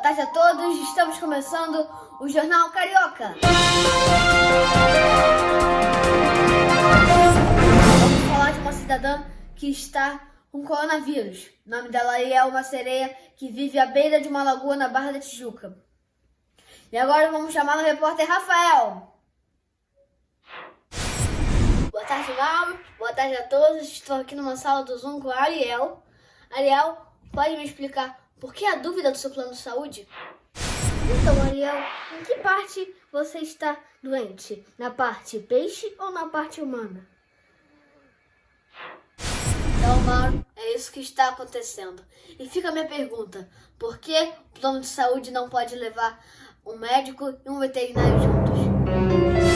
Boa tarde a todos, estamos começando o Jornal Carioca. Vamos falar de uma cidadã que está com coronavírus. O nome dela é uma sereia que vive à beira de uma lagoa na Barra da Tijuca. E agora vamos chamar o repórter Rafael. Boa tarde, Mauro. Boa tarde a todos. Estou aqui numa sala do Zoom com a Ariel. Ariel, pode me explicar por que a dúvida do seu plano de saúde? Então, Ariel, em que parte você está doente? Na parte peixe ou na parte humana? Então, Mauro, é isso que está acontecendo. E fica a minha pergunta: por que o plano de saúde não pode levar um médico e um veterinário juntos?